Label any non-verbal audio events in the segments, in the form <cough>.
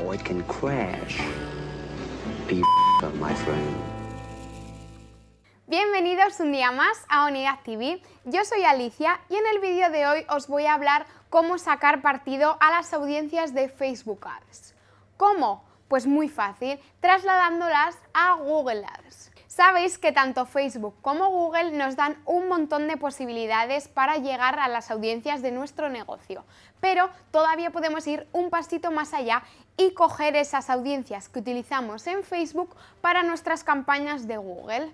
<laughs> Bienvenidos un día más a Onigaz TV. Yo soy Alicia y en el vídeo de hoy os voy a hablar cómo sacar partido a las audiencias de Facebook Ads. ¿Cómo? Pues muy fácil, trasladándolas a Google Ads. Sabéis que tanto Facebook como Google nos dan un montón de posibilidades para llegar a las audiencias de nuestro negocio, pero todavía podemos ir un pasito más allá y coger esas audiencias que utilizamos en Facebook para nuestras campañas de Google.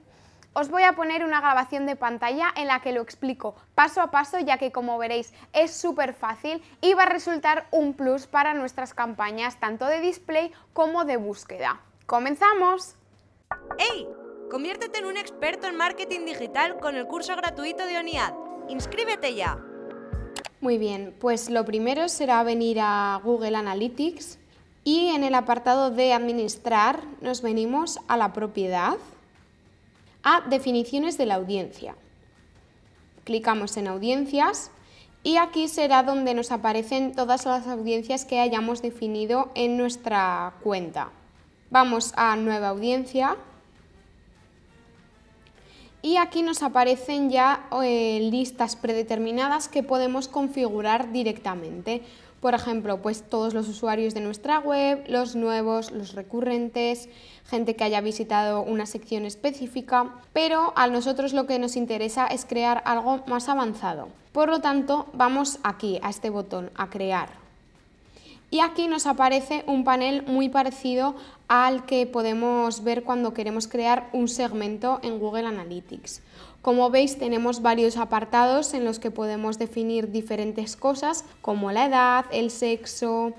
Os voy a poner una grabación de pantalla en la que lo explico paso a paso ya que como veréis es súper fácil y va a resultar un plus para nuestras campañas tanto de display como de búsqueda. ¡Comenzamos! ¡Hey! Conviértete en un experto en marketing digital con el curso gratuito de ONIAD. ¡Inscríbete ya! Muy bien, pues lo primero será venir a Google Analytics y en el apartado de administrar nos venimos a la propiedad a definiciones de la audiencia. Clicamos en audiencias y aquí será donde nos aparecen todas las audiencias que hayamos definido en nuestra cuenta. Vamos a nueva audiencia y aquí nos aparecen ya eh, listas predeterminadas que podemos configurar directamente. Por ejemplo, pues todos los usuarios de nuestra web, los nuevos, los recurrentes, gente que haya visitado una sección específica, pero a nosotros lo que nos interesa es crear algo más avanzado. Por lo tanto, vamos aquí, a este botón, a crear. Y aquí nos aparece un panel muy parecido al que podemos ver cuando queremos crear un segmento en Google Analytics. Como veis tenemos varios apartados en los que podemos definir diferentes cosas como la edad, el sexo,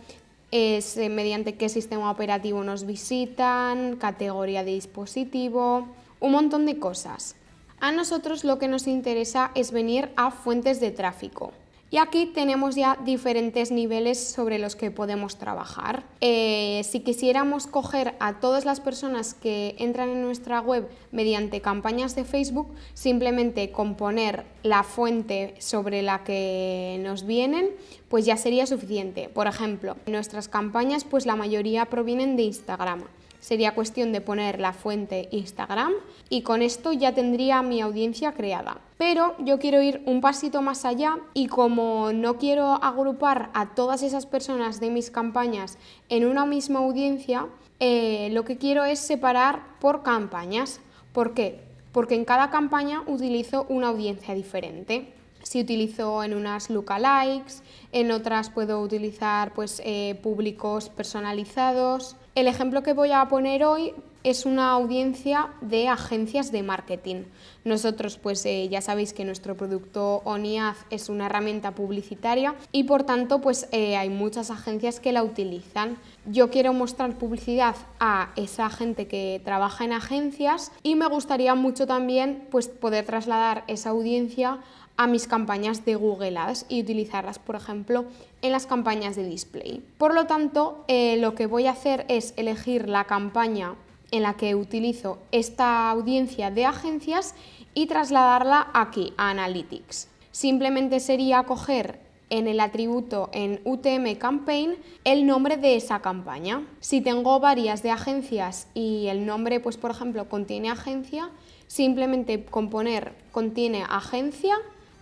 es, eh, mediante qué sistema operativo nos visitan, categoría de dispositivo, un montón de cosas. A nosotros lo que nos interesa es venir a fuentes de tráfico. Y aquí tenemos ya diferentes niveles sobre los que podemos trabajar. Eh, si quisiéramos coger a todas las personas que entran en nuestra web mediante campañas de Facebook, simplemente componer la fuente sobre la que nos vienen, pues ya sería suficiente. Por ejemplo, nuestras campañas, pues la mayoría provienen de Instagram. Sería cuestión de poner la fuente Instagram y con esto ya tendría mi audiencia creada. Pero yo quiero ir un pasito más allá y como no quiero agrupar a todas esas personas de mis campañas en una misma audiencia, eh, lo que quiero es separar por campañas. ¿Por qué? Porque en cada campaña utilizo una audiencia diferente. Si utilizo en unas lookalikes, en otras puedo utilizar pues, eh, públicos personalizados, el ejemplo que voy a poner hoy es una audiencia de agencias de marketing. Nosotros pues eh, ya sabéis que nuestro producto ONIAD es una herramienta publicitaria y por tanto pues eh, hay muchas agencias que la utilizan. Yo quiero mostrar publicidad a esa gente que trabaja en agencias y me gustaría mucho también pues poder trasladar esa audiencia a mis campañas de Google Ads y utilizarlas, por ejemplo, en las campañas de display. Por lo tanto, eh, lo que voy a hacer es elegir la campaña en la que utilizo esta audiencia de agencias y trasladarla aquí, a Analytics. Simplemente sería coger en el atributo en UTM Campaign el nombre de esa campaña. Si tengo varias de agencias y el nombre, pues por ejemplo, contiene agencia, simplemente con poner contiene agencia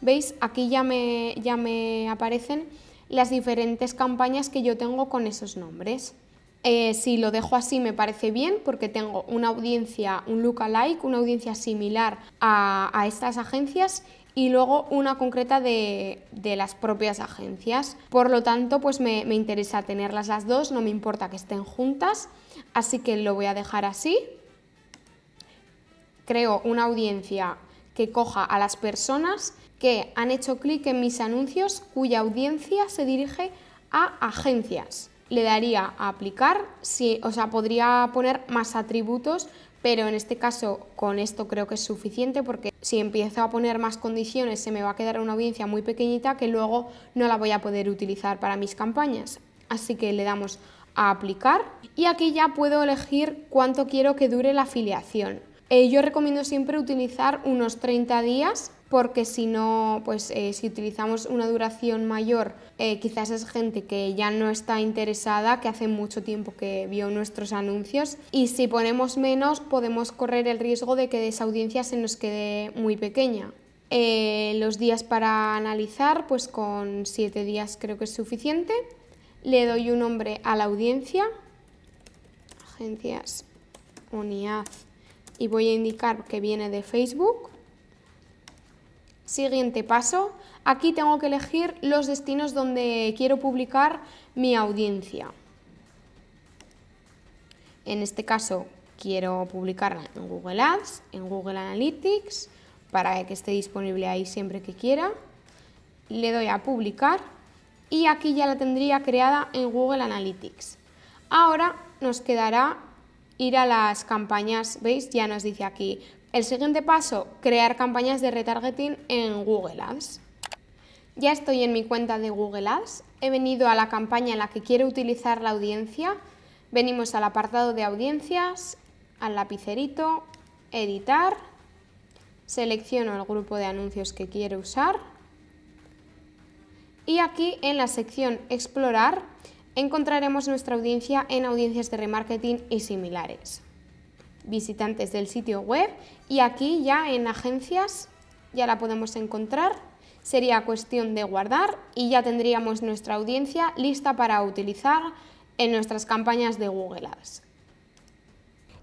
¿Veis? Aquí ya me, ya me aparecen las diferentes campañas que yo tengo con esos nombres. Eh, si lo dejo así me parece bien porque tengo una audiencia, un lookalike, una audiencia similar a, estas agencias y luego una concreta de, las propias agencias. Por lo tanto, pues me, me, interesa tenerlas las dos, no me importa que estén juntas, así que lo voy a dejar así. Creo una audiencia que coja a las personas que han hecho clic en mis anuncios cuya audiencia se dirige a agencias. Le daría a aplicar, sí, o sea, podría poner más atributos, pero en este caso con esto creo que es suficiente porque si empiezo a poner más condiciones se me va a quedar una audiencia muy pequeñita que luego no la voy a poder utilizar para mis campañas. Así que le damos a aplicar y aquí ya puedo elegir cuánto quiero que dure la afiliación. Eh, yo recomiendo siempre utilizar unos 30 días porque si no, pues eh, si utilizamos una duración mayor, eh, quizás es gente que ya no está interesada, que hace mucho tiempo que vio nuestros anuncios y si ponemos menos podemos correr el riesgo de que esa audiencia se nos quede muy pequeña. Los días para analizar, pues con siete días creo que es suficiente. Le doy un nombre a la audiencia, agencias UNIAD, y voy a indicar que viene de Facebook. Siguiente paso, aquí tengo que elegir los destinos donde quiero publicar mi audiencia. En este caso quiero publicarla en Google Ads, en Google Analytics, para que esté disponible ahí siempre que quiera. Le doy a publicar y aquí ya la tendría creada en Google Analytics. Ahora nos quedará ir a las campañas, ¿veis? Ya nos dice aquí. El siguiente paso, crear campañas de retargeting en Google Ads. Ya estoy en mi cuenta de Google Ads, he venido a la campaña en la que quiero utilizar la audiencia, venimos al apartado de audiencias, al lapicerito, editar, selecciono el grupo de anuncios que quiero usar. Y aquí en la sección explorar encontraremos nuestra audiencia en audiencias de remarketing y similares visitantes del sitio web y aquí ya en agencias ya la podemos encontrar. Sería cuestión de guardar y ya tendríamos nuestra audiencia lista para utilizar en nuestras campañas de Google Ads.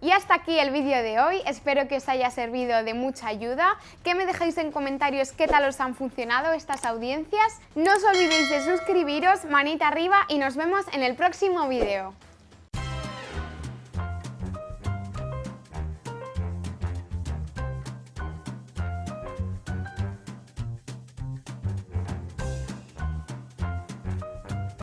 Y hasta aquí el vídeo de hoy, espero que os haya servido de mucha ayuda, que me dejéis en comentarios qué tal os han funcionado estas audiencias. No os olvidéis de suscribiros, manita arriba y nos vemos en el próximo vídeo.